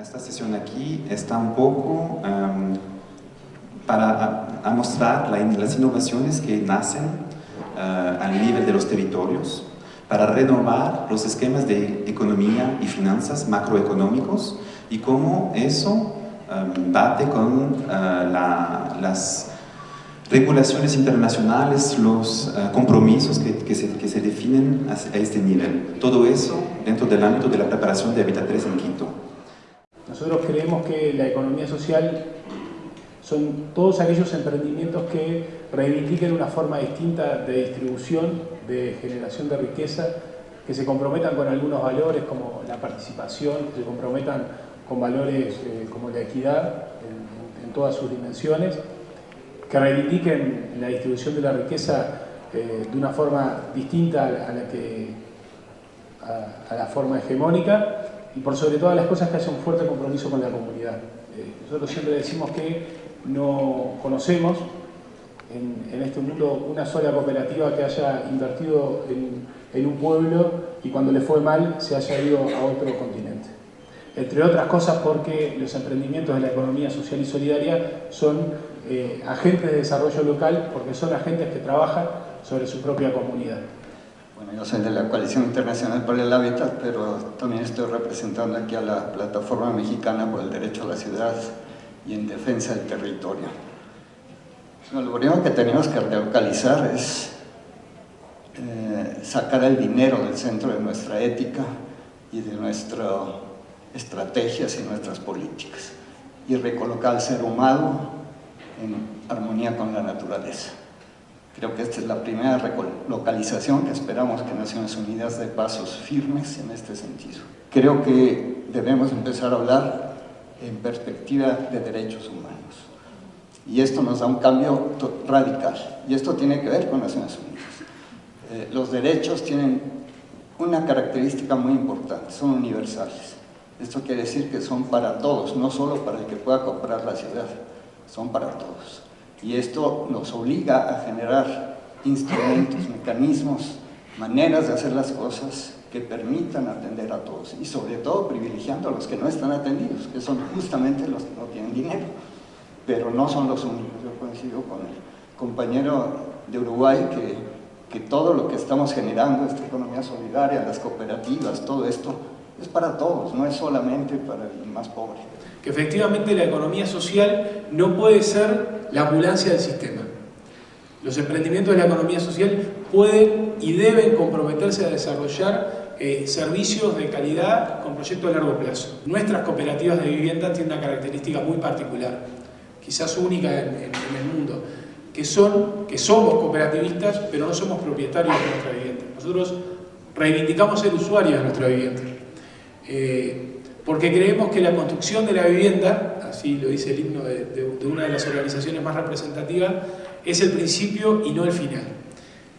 Esta sesión aquí está un poco um, para mostrar la, las innovaciones que nacen uh, al nivel de los territorios, para renovar los esquemas de economía y finanzas macroeconómicos y cómo eso um, bate con la, las regulaciones internacionales, los uh, compromisos que, se, que, se, definen a, a, este nivel. Todo eso dentro del ámbito de la preparación de Habitat 3 en Quito. Nosotros creemos que la economía social son todos aquellos emprendimientos que reivindiquen una forma distinta de distribución, de generación de riqueza, que se comprometan con algunos valores como la participación, que se comprometan con valores eh, como la equidad en, todas sus dimensiones, que reivindiquen la distribución de la riqueza eh, de una forma distinta a la, que, a la forma hegemónica y por sobre todas las cosas que haya un fuerte compromiso con la comunidad. Eh, nosotros siempre decimos que no conocemos en, este mundo una sola cooperativa que haya invertido en, en, un pueblo y cuando le fue mal se haya ido a otro continente. Entre otras cosas porque los emprendimientos de la economía social y solidaria son eh, agentes de desarrollo local porque son agentes que trabajan sobre su propia comunidad. Bueno, yo soy de la Coalición Internacional por el Hábitat, pero también estoy representando aquí a la Plataforma Mexicana por el Derecho a la Ciudad y en Defensa del Territorio. Lo primero que tenemos que relocalizar es eh, sacar el dinero del centro de nuestra ética y de nuestras estrategias y nuestras políticas y recolocar al ser humano en armonía con la naturaleza. Creo que esta es la primera localización que esperamos que Naciones Unidas dé pasos firmes en este sentido. Creo que debemos empezar a hablar en perspectiva de derechos humanos. Y esto nos da un cambio radical. Y esto tiene que ver con Naciones Unidas. Eh, los derechos tienen una característica muy importante, son universales. Esto quiere decir que son para todos, no solo para el que pueda comprar la ciudad, son para todos. Y esto nos obliga a generar instrumentos, mecanismos, maneras de hacer las cosas que permitan atender a todos y sobre todo privilegiando a los que no están atendidos, que son justamente los que no tienen dinero, pero no son los únicos. Yo coincido con el compañero de Uruguay que, todo lo que estamos generando, esta economía solidaria, las cooperativas, todo esto, es para todos, no es solamente para el más pobre. Que efectivamente la economía social no puede ser la ambulancia del sistema. Los emprendimientos de la economía social pueden y deben comprometerse a desarrollar eh, servicios de calidad con proyectos a largo plazo. Nuestras cooperativas de vivienda tienen una característica muy particular, quizás única en, el mundo, que, son, que somos cooperativistas, pero no somos propietarios de nuestra vivienda. Nosotros reivindicamos ser usuarios de nuestra vivienda. Eh, porque creemos que la construcción de la vivienda, así lo dice el himno de, de, de, una de las organizaciones más representativas, es el principio y no el final.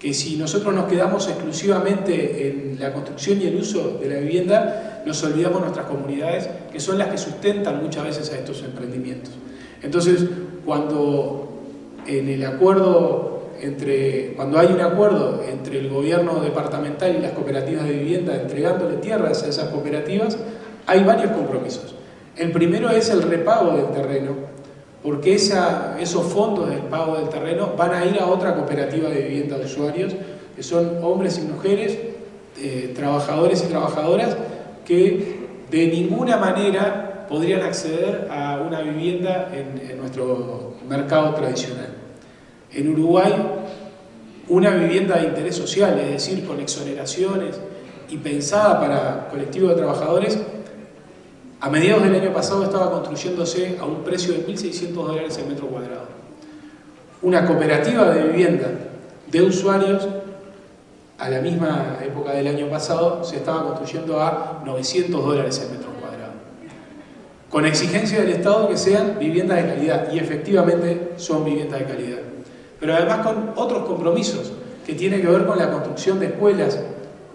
Que si nosotros nos quedamos exclusivamente en la construcción y el uso de la vivienda, nos olvidamos nuestras comunidades, que son las que sustentan muchas veces a estos emprendimientos. Entonces, cuando en el acuerdo entre, cuando hay un acuerdo entre el gobierno departamental y las cooperativas de vivienda entregándole tierras a esas cooperativas, hay varios compromisos. El primero es el repago del terreno, porque esos fondos del pago del terreno van a ir a otra cooperativa de vivienda de usuarios, que son hombres y mujeres, eh, trabajadores y trabajadoras, que de ninguna manera podrían acceder a una vivienda en, en nuestro mercado tradicional. En Uruguay, una vivienda de interés social, es decir, con exoneraciones y pensada para colectivos de trabajadores, a mediados del año pasado estaba construyéndose a un precio de 1.600 dólares el metro cuadrado. Una cooperativa de vivienda de usuarios a la misma época del año pasado se estaba construyendo a 900 dólares el metro cuadrado. Con exigencia del Estado que sean viviendas de calidad y efectivamente son viviendas de calidad. Pero además con otros compromisos que tienen que ver con la construcción de escuelas,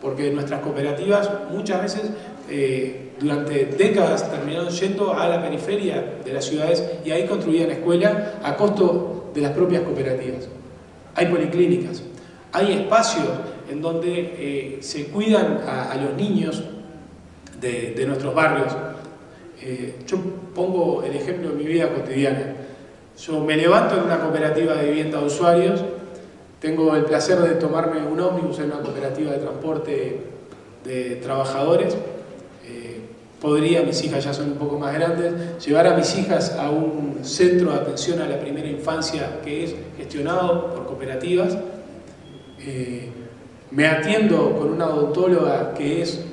porque nuestras cooperativas muchas veces eh, durante décadas terminaron yendo a la periferia de las ciudades y ahí construían escuelas a costo de las propias cooperativas. Hay policlínicas, hay espacios en donde eh, se cuidan a, los niños de, de nuestros barrios. Eh, yo pongo el ejemplo de mi vida cotidiana. Yo me levanto en una cooperativa de vivienda de usuarios, tengo el placer de tomarme un ómnibus en una cooperativa de transporte de trabajadores. Podría, mis hijas ya son un poco más grandes, llevar a mis hijas a un centro de atención a la primera infancia que es gestionado por cooperativas. Eh, me atiendo con una odontóloga que es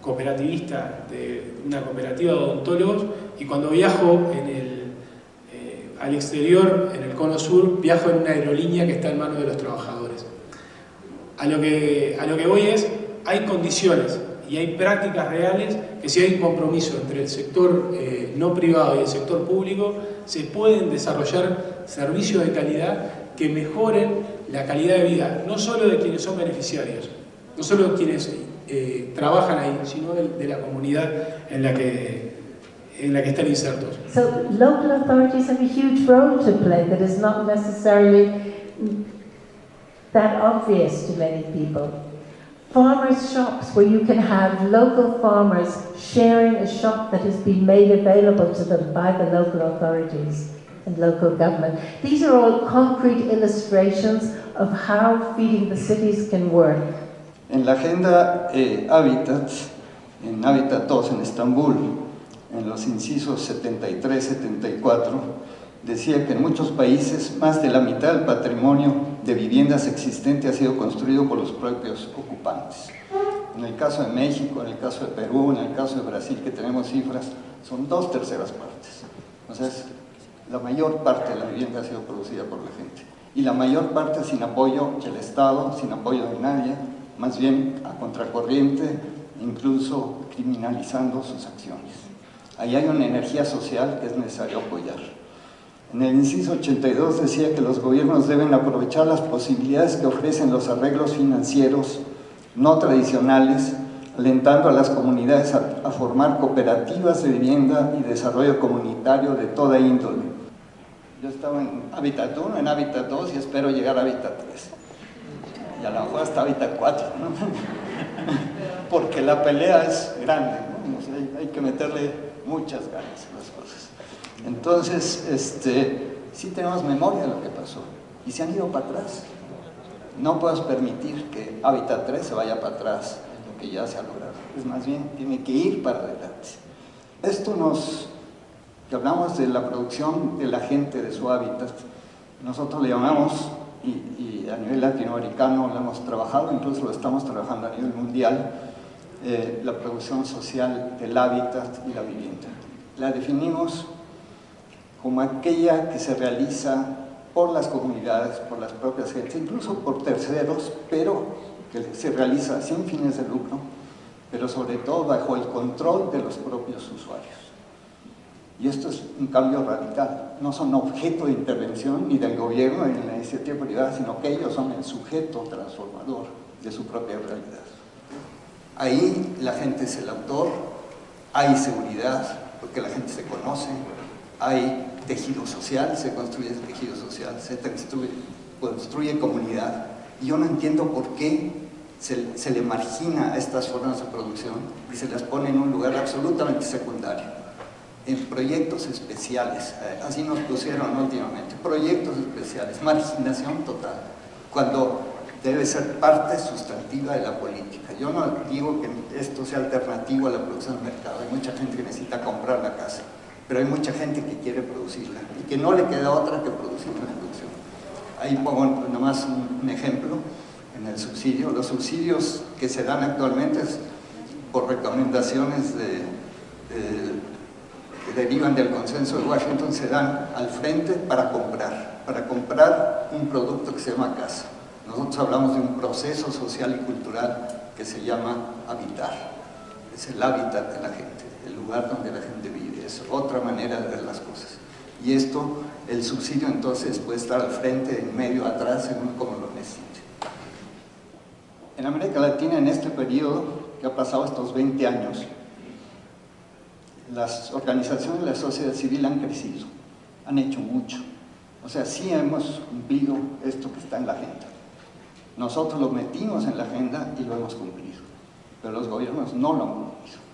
cooperativista de una cooperativa de odontólogos y cuando viajo eh, al exterior, en el cono sur, viajo en una aerolínea que está en manos de los trabajadores. A lo que, a lo que voy es, hay condiciones y hay prácticas reales que si hay un compromiso entre el sector eh, no privado y el sector público, se pueden desarrollar servicios de calidad que mejoren la calidad de vida, no solo de quienes son beneficiarios, no solo de quienes eh, trabajan ahí, sino de, de, la comunidad en la que en la que están insertos. So local authorities have a huge role to play that is not necessarily that obvious to many people. Farmers' shops where you can have local farmers sharing a shop that has been made available to them by the local authorities and local government. These are all concrete illustrations of how feeding the cities can work. En la agenda eh, Habitat, en Habitat 2 en Estambul, en los incisos 73-74, decía que en muchos países más de la mitad del patrimonio de viviendas existente ha sido construido por los propios ocupantes. En el caso de México, en el caso de Perú, en el caso de Brasil, que tenemos cifras, son dos terceras partes. O la mayor parte de la vivienda ha sido producida por la gente. Y la mayor parte sin apoyo del Estado, sin apoyo de nadie, más bien a contracorriente, incluso criminalizando sus acciones. Ahí hay una energía social que es necesario apoyar. En el inciso 82 decía que los gobiernos deben aprovechar las posibilidades que ofrecen los arreglos financieros no tradicionales, alentando a las comunidades a, formar cooperativas de vivienda y desarrollo comunitario de toda índole. Yo estaba en Hábitat 1, en Hábitat 2 y espero llegar a Hábitat 3 y a lo mejor hasta ahorita cuatro, ¿no? porque la pelea es grande, ¿no? hay, que meterle muchas ganas. Entonces, este, sí tenemos memoria de lo que pasó y se han ido para atrás. No puedes permitir que Hábitat 3 se vaya para atrás en lo que ya se ha logrado. Es más bien, tiene que ir para adelante. Esto nos, que hablamos de la producción de la gente de su hábitat, nosotros le llamamos y, y, a nivel latinoamericano lo hemos trabajado, incluso lo estamos trabajando a nivel mundial, eh, la producción social del hábitat y la vivienda. La definimos como aquella que se realiza por las comunidades, por las propias gentes, incluso por terceros, pero que se realiza sin fines de lucro, pero sobre todo bajo el control de los propios usuarios. Y esto es un cambio radical. No son objeto de intervención ni del gobierno ni de la iniciativa privada, sino que ellos son el sujeto transformador de su propia realidad. Ahí la gente es el autor, hay seguridad, porque la gente se conoce, hay tejido social, se construye tejido social, se construye, comunidad. Y yo no entiendo por qué se, se le margina a estas formas de producción y se las pone en un lugar absolutamente secundario en proyectos especiales, así nos pusieron últimamente, proyectos especiales, marginación total, cuando debe ser parte sustantiva de la política. Yo no digo que esto sea alternativo a la producción del mercado, hay mucha gente que necesita comprar la casa, pero hay mucha gente que quiere producirla y que no le queda otra que producir la producción. Ahí pongo nomás un, ejemplo en el subsidio. Los subsidios que se dan actualmente por recomendaciones que derivan del consenso de Washington se dan al frente para comprar, para comprar un producto que se llama casa. Nosotros hablamos de un proceso social y cultural que se llama habitar. Es el hábitat de la gente, el lugar donde la gente. Es otra manera de ver las cosas. Y esto, el subsidio entonces puede estar al frente, en medio, atrás, según como lo necesite. En América Latina, en este periodo que ha pasado estos 20 años, las organizaciones de la sociedad civil han crecido, han hecho mucho. O sea, sí hemos cumplido esto que está en la agenda. Nosotros lo metimos en la agenda y lo hemos cumplido, pero los gobiernos no lo han cumplido.